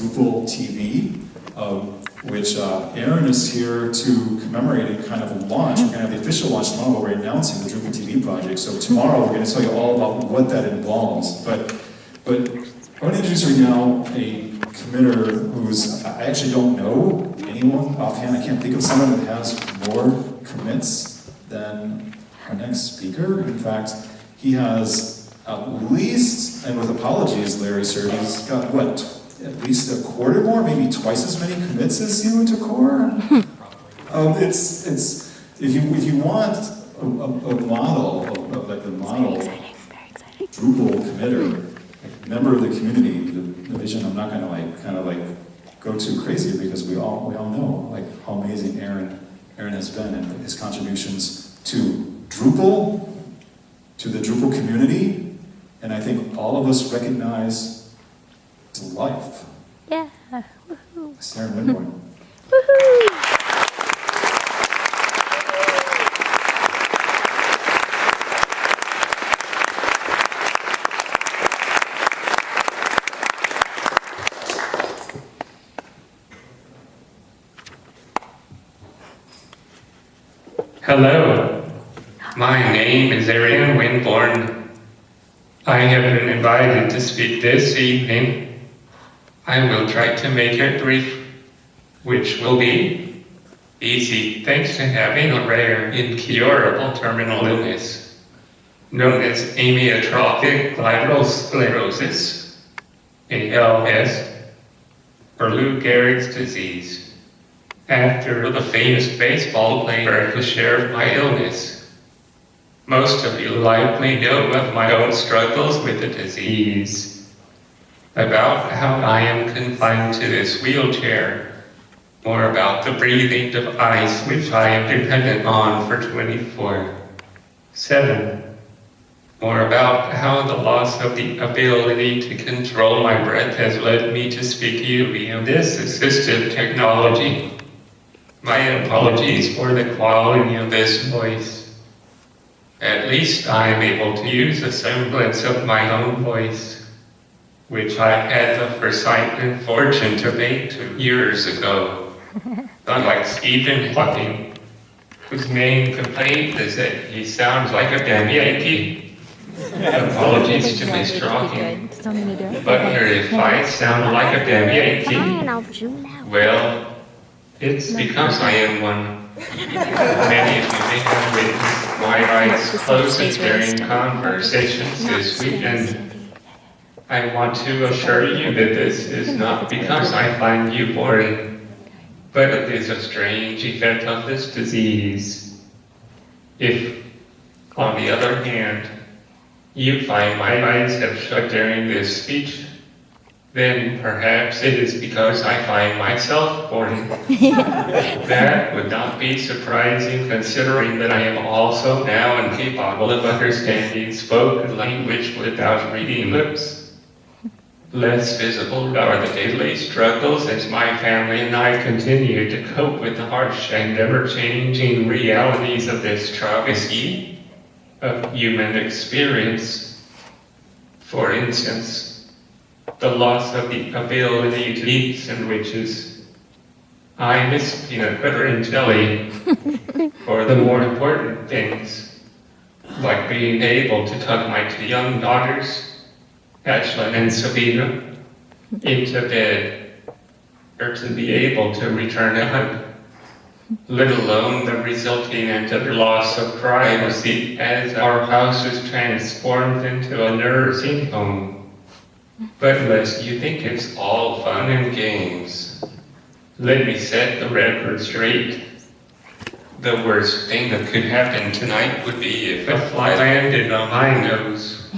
Drupal TV, uh, which uh, Aaron is here to commemorate a kind of a launch. We're going to have the official launch tomorrow, but we're announcing the Drupal TV project. So tomorrow we're going to tell you all about what that involves. But, but I want to introduce right now a committer who's, I actually don't know anyone offhand. I can't think of someone that has more commits than our next speaker. In fact, he has at least, and with apologies, Larry Sir, he's got what, at least a quarter more, maybe twice as many commits as you to core. um, it's it's if you if you want a, a, a model of, of, like the model Drupal committer, like member of the community, the, the vision. I'm not going to like kind of like go too crazy because we all we all know like how amazing Aaron Aaron has been and his contributions to Drupal, to the Drupal community, and I think all of us recognize to life. Yeah. Sarah Winborn. Hello, my name is Aaron Winborn. I have been invited to speak this evening. I will try to make it brief, which will be easy thanks to having a rare, incurable terminal illness known as amyotrophic lateral sclerosis, ALS, or Lou Gehrig's disease after the famous baseball player who shared my illness. Most of you likely know of my own struggles with the disease, about how I am confined to this wheelchair, more about the breathing device which I am dependent on for 24 7. More about how the loss of the ability to control my breath has led me to speak you via this assistive technology. My apologies for the quality of this voice. At least I am able to use a semblance of my own voice, which I had the foresight and fortune to make two years ago. Unlike Stephen Hawking, whose main complaint is that he sounds like a damn Yankee. Apologies to Mr. Hawking, but here if I sound like a damn Yankee, well, it's because I am one. Many of you may have witnessed my eyes closed during conversations this weekend. I want to assure you that this is not because I find you boring, but it is a strange effect of this disease. If, on the other hand, you find my eyes have shut during this speech, then perhaps it is because I find myself boring. that would not be surprising considering that I am also now incapable of understanding spoken language without reading lips. Less visible are the daily struggles as my family and I continue to cope with the harsh and ever-changing realities of this travesty of human experience. For instance, the loss of the ability to eat sandwiches. I miss peanut butter and jelly for the more important things, like being able to tuck my two young daughters, Ashlyn and Sabina, into bed, or to be able to return hug, let alone the resulting and utter loss of privacy as our house is transformed into a nursing home. But unless you think it's all fun and games, let me set the record straight. The worst thing that could happen tonight would be if a fly landed on my nose.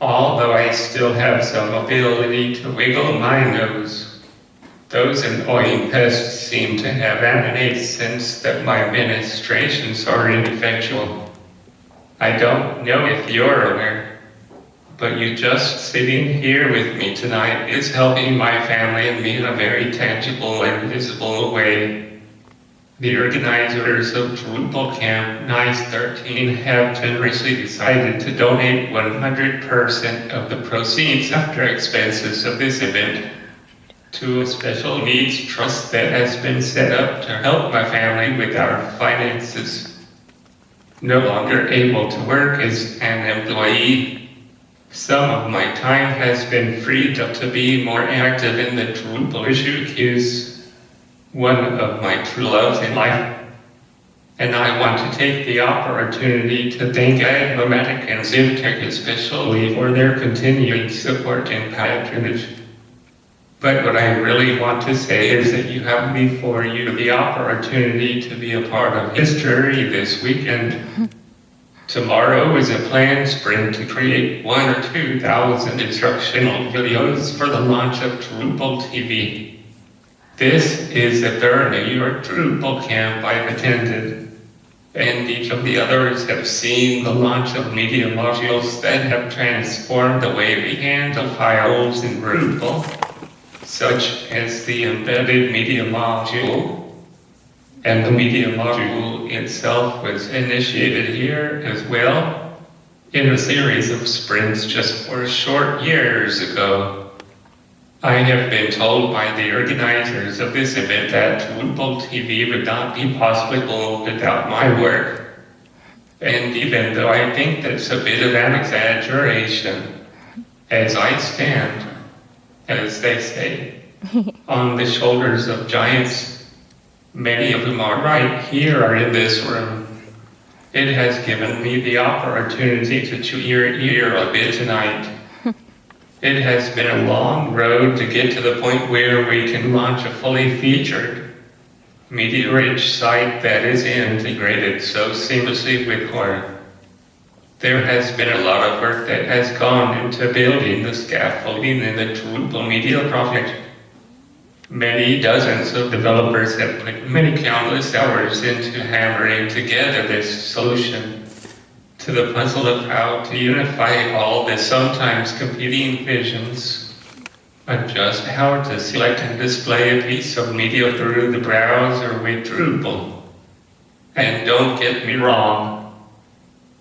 Although I still have some ability to wiggle my nose, those annoying pests seem to have an sense that my ministrations are ineffectual. I don't know if you're aware, but you just sitting here with me tonight is helping my family and me in a very tangible and visible way. The organizers of Drupal Camp NICE 13 have generously decided to donate 100% of the proceeds after expenses of this event? To a special needs trust that has been set up to help my family with our finances. No longer able to work as an employee, some of my time has been freed up to be more active in the Drupal issue queues, one of my true loves in life. And I want to take the opportunity to thank Advomatic and Zivtech especially for their continuing support and patronage. But what I really want to say is that you have before you the opportunity to be a part of history this weekend. Tomorrow is a planned sprint to create one or two thousand instructional videos for the launch of Drupal TV. This is the third New York Drupal camp I've attended, and each of the others have seen the launch of media modules that have transformed the way we handle files in Drupal, such as the embedded media module. And the media module itself was initiated here as well in a series of sprints just four short years ago. I have been told by the organizers of this event that Drupal TV would not be possible without my work. And even though I think that's a bit of an exaggeration, as I stand, as they say, on the shoulders of giants, many of whom are right here are in this room, it has given me the opportunity to chew your ear a bit tonight. It has been a long road to get to the point where we can launch a fully featured, media-rich site that is integrated so seamlessly with core. There has been a lot of work that has gone into building the scaffolding in the Drupal Media project. Many dozens of developers have put many countless hours into hammering together this solution to the puzzle of how to unify all the sometimes competing visions, adjust how to select and display a piece of media through the browser with Drupal. And don't get me wrong,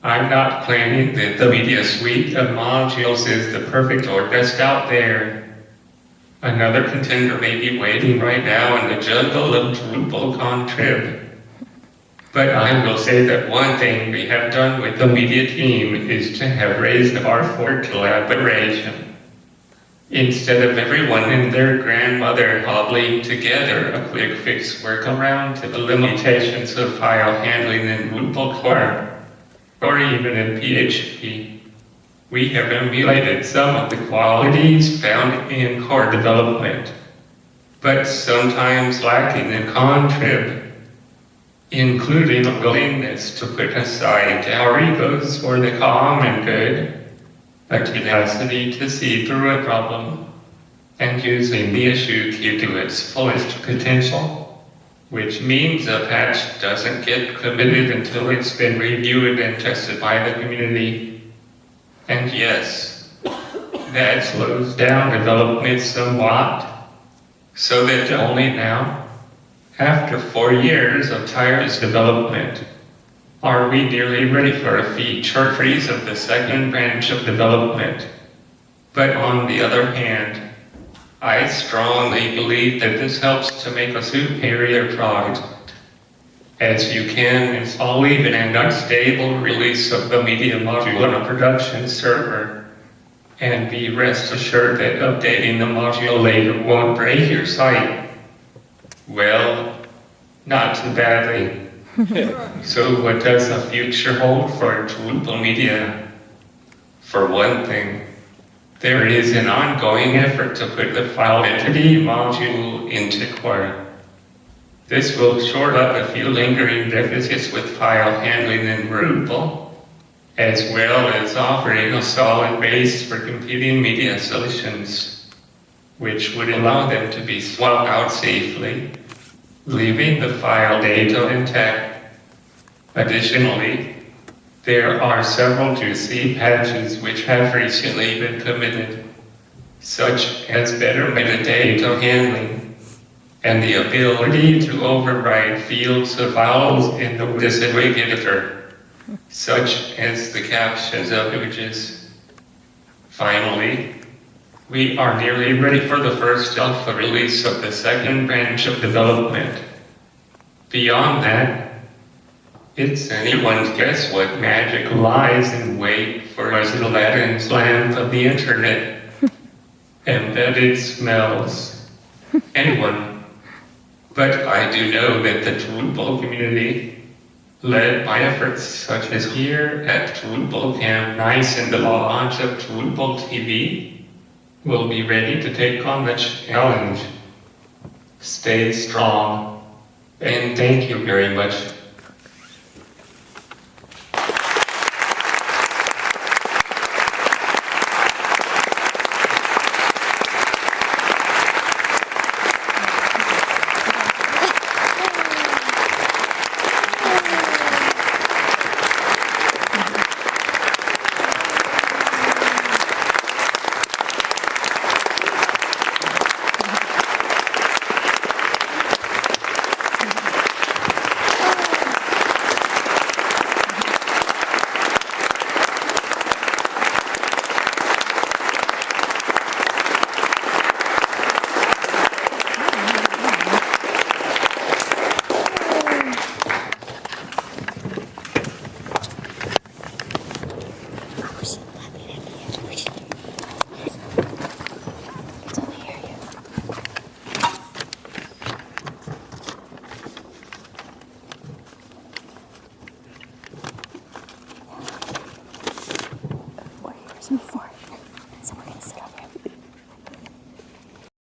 I'm not claiming that the media suite of modules is the perfect or best out there. Another contender may be waiting right now in the jungle of Drupal contrib. But I will say that one thing we have done with the media team is to have raised our for collaboration. Instead of everyone and their grandmother hobbling together a quick fix workaround to the limitations of file handling in Drupal core, or even in PHP, we have emulated some of the qualities found in core development, but sometimes lacking in contrib including a willingness to put aside our egos for the common good, a tenacity to see through a problem, and using the issue to its fullest potential, which means a patch doesn't get committed until it's been reviewed and tested by the community. And yes, that slows down development somewhat, so that only now after four years of tireless development, are we nearly ready for a feature freeze of the second branch of development? But on the other hand, I strongly believe that this helps to make a superior product, as you can install even an unstable release of the media module on a production server, and be rest assured that updating the module later won't break your site. Well, not too badly. so what does the future hold for Drupal Media? For one thing, there is an ongoing effort to put the file entity module into core. This will short up a few lingering deficits with file handling in Drupal, as well as offering a solid base for competing media solutions which would allow them to be swapped out safely, leaving the file data intact. Additionally, there are several juicy patches which have recently been committed, such as better metadata handling and the ability to override fields of files in the WYSIWYG such as the captions of images. Finally, We are nearly ready for the first alpha release of the second branch of development. Beyond that, it's anyone's guess what magic lies in wait for us in Aladdin's lamp of the internet. Embedded smells. Anyone. But I do know that the Drupal community, led by efforts such as here at Drupal Camp Nice and the launch of Drupal TV, will be ready to take on the challenge. Stay strong, and thank you very much